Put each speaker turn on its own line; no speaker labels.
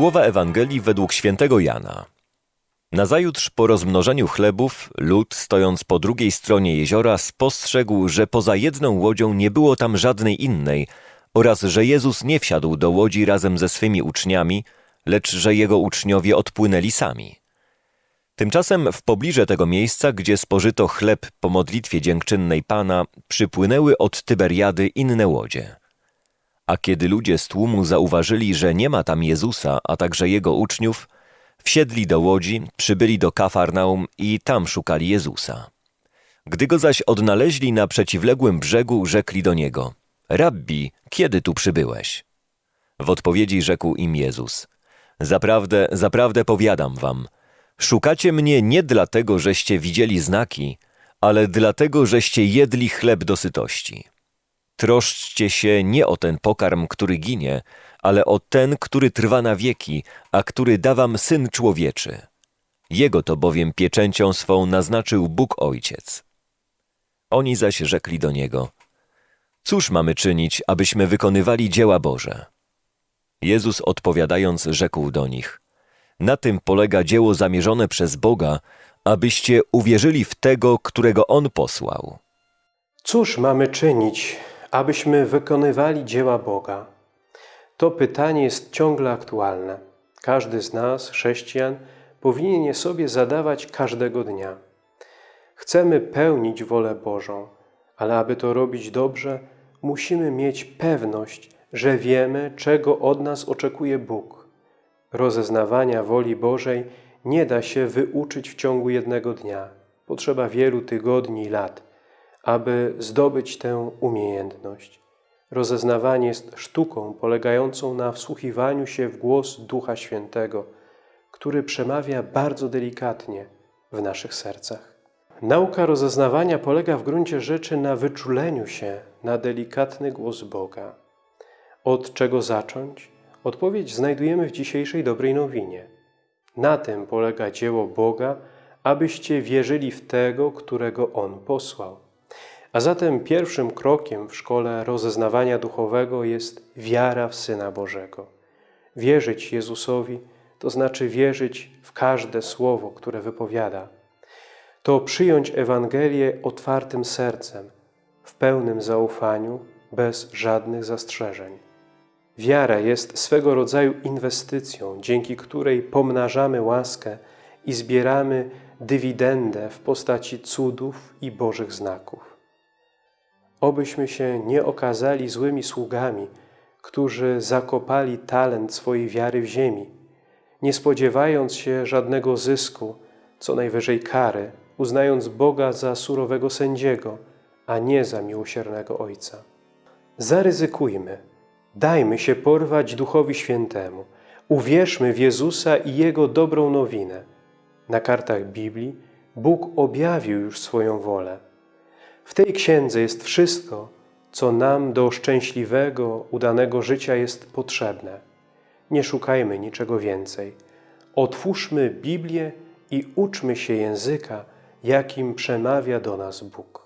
Słowa Ewangelii według świętego Jana. Nazajutrz po rozmnożeniu chlebów, lud, stojąc po drugiej stronie jeziora, spostrzegł, że poza jedną łodzią nie było tam żadnej innej oraz że Jezus nie wsiadł do łodzi razem ze swymi uczniami, lecz że jego uczniowie odpłynęli sami. Tymczasem w pobliże tego miejsca, gdzie spożyto chleb po modlitwie dziękczynnej Pana, przypłynęły od Tyberiady inne łodzie. A kiedy ludzie z tłumu zauważyli, że nie ma tam Jezusa, a także jego uczniów, wsiedli do łodzi, przybyli do Kafarnaum i tam szukali Jezusa. Gdy go zaś odnaleźli na przeciwległym brzegu, rzekli do niego: Rabbi, kiedy tu przybyłeś? W odpowiedzi rzekł im Jezus: Zaprawdę, zaprawdę powiadam wam, szukacie mnie nie dlatego, żeście widzieli znaki, ale dlatego, żeście jedli chleb dosytości. Troszczcie się nie o ten pokarm, który ginie, ale o ten, który trwa na wieki, a który da wam Syn Człowieczy. Jego to bowiem pieczęcią swą naznaczył Bóg Ojciec. Oni zaś rzekli do Niego, Cóż mamy czynić, abyśmy wykonywali dzieła Boże? Jezus odpowiadając rzekł do nich, Na tym polega dzieło zamierzone przez Boga, abyście uwierzyli w Tego, którego On posłał.
Cóż mamy czynić, abyśmy wykonywali dzieła Boga? To pytanie jest ciągle aktualne. Każdy z nas, chrześcijan, powinien je sobie zadawać każdego dnia. Chcemy pełnić wolę Bożą, ale aby to robić dobrze, musimy mieć pewność, że wiemy, czego od nas oczekuje Bóg. Rozeznawania woli Bożej nie da się wyuczyć w ciągu jednego dnia. Potrzeba wielu tygodni i lat, aby zdobyć tę umiejętność. Rozeznawanie jest sztuką polegającą na wsłuchiwaniu się w głos Ducha Świętego, który przemawia bardzo delikatnie w naszych sercach. Nauka rozeznawania polega w gruncie rzeczy na wyczuleniu się na delikatny głos Boga. Od czego zacząć? Odpowiedź znajdujemy w dzisiejszej dobrej nowinie. Na tym polega dzieło Boga, abyście wierzyli w Tego, którego On posłał. A zatem pierwszym krokiem w szkole rozeznawania duchowego jest wiara w Syna Bożego. Wierzyć Jezusowi to znaczy wierzyć w każde słowo, które wypowiada. To przyjąć Ewangelię otwartym sercem, w pełnym zaufaniu, bez żadnych zastrzeżeń. Wiara jest swego rodzaju inwestycją, dzięki której pomnażamy łaskę i zbieramy dywidendę w postaci cudów i Bożych znaków. Obyśmy się nie okazali złymi sługami, którzy zakopali talent swojej wiary w ziemi, nie spodziewając się żadnego zysku, co najwyżej kary, uznając Boga za surowego sędziego, a nie za miłosiernego Ojca. Zaryzykujmy, dajmy się porwać Duchowi Świętemu, uwierzmy w Jezusa i Jego dobrą nowinę. Na kartach Biblii Bóg objawił już swoją wolę. W tej księdze jest wszystko, co nam do szczęśliwego, udanego życia jest potrzebne. Nie szukajmy niczego więcej. Otwórzmy Biblię i uczmy się języka, jakim przemawia do nas Bóg.